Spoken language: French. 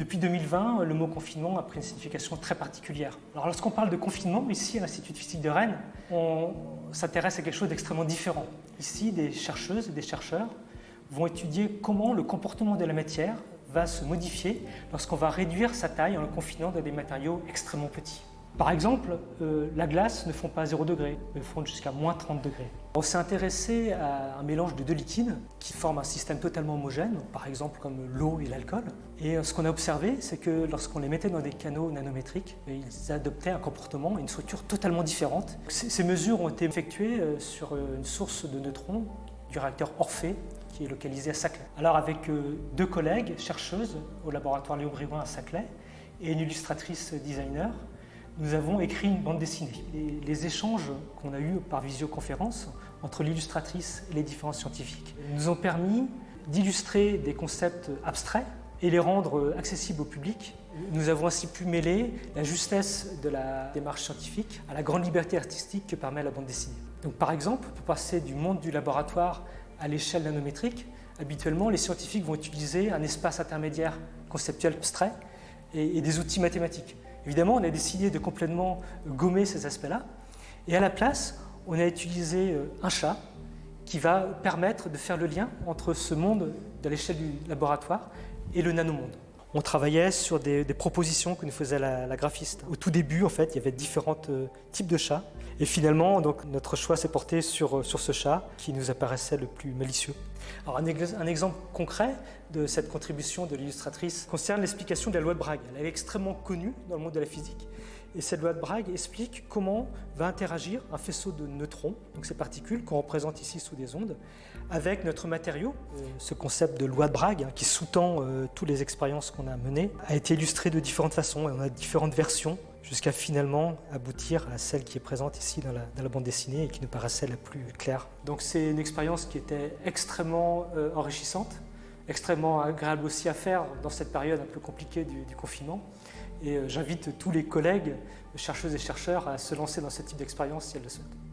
Depuis 2020, le mot confinement a pris une signification très particulière. Lorsqu'on parle de confinement, ici à l'Institut de physique de Rennes, on s'intéresse à quelque chose d'extrêmement différent. Ici, des chercheuses et des chercheurs vont étudier comment le comportement de la matière va se modifier lorsqu'on va réduire sa taille en le confinant dans des matériaux extrêmement petits. Par exemple, euh, la glace ne fond pas à 0 degré, mais fond jusqu'à moins 30 degrés. On s'est intéressé à un mélange de deux liquides qui forment un système totalement homogène, par exemple comme l'eau et l'alcool. Et euh, ce qu'on a observé, c'est que lorsqu'on les mettait dans des canaux nanométriques, ils adoptaient un comportement et une structure totalement différente. Ces mesures ont été effectuées euh, sur une source de neutrons du réacteur Orphée qui est localisé à Saclay. Alors avec deux collègues chercheuses au laboratoire Léo Briouin à Saclay et une illustratrice designer, nous avons écrit une bande dessinée. les échanges qu'on a eus par visioconférence entre l'illustratrice et les différents scientifiques nous ont permis d'illustrer des concepts abstraits et les rendre accessibles au public. Nous avons ainsi pu mêler la justesse de la démarche scientifique à la grande liberté artistique que permet la bande dessinée. Donc, par exemple, pour passer du monde du laboratoire à l'échelle nanométrique, habituellement les scientifiques vont utiliser un espace intermédiaire conceptuel abstrait et des outils mathématiques. Évidemment, on a décidé de complètement gommer ces aspects-là. Et à la place, on a utilisé euh, un chat qui va permettre de faire le lien entre ce monde de l'échelle du laboratoire et le nanomonde. On travaillait sur des, propositions que nous faisait la, graphiste. Au tout début, en fait, il y avait différents euh, types de chats. Et finalement, donc, notre choix s'est porté sur, euh, sur ce chat qui nous apparaissait le plus malicieux. Alors, un, un exemple concret de cette contribution de l'illustratrice concerne l'explication de la loi de Bragg. Elle est extrêmement connue dans le monde de la physique. Et cette loi de Bragg explique comment va interagir un faisceau de neutrons, donc ces particules qu'on représente ici sous des ondes, avec notre matériau. Euh, ce concept de loi de Bragg, hein, qui sous-tend euh, toutes les expériences qu'on a menées, a été illustré de différentes façons. Et on a différentes versions jusqu'à finalement aboutir à celle qui est présente ici dans la, bande dessinée et qui nous paraissait la plus claire. Donc c'est une expérience qui était extrêmement euh, enrichissante, extrêmement agréable aussi à faire dans cette période un peu compliquée du confinement. Et euh, j'invite tous les collègues, chercheuses et chercheurs, à se lancer dans ce type d'expérience si elles le souhaitent.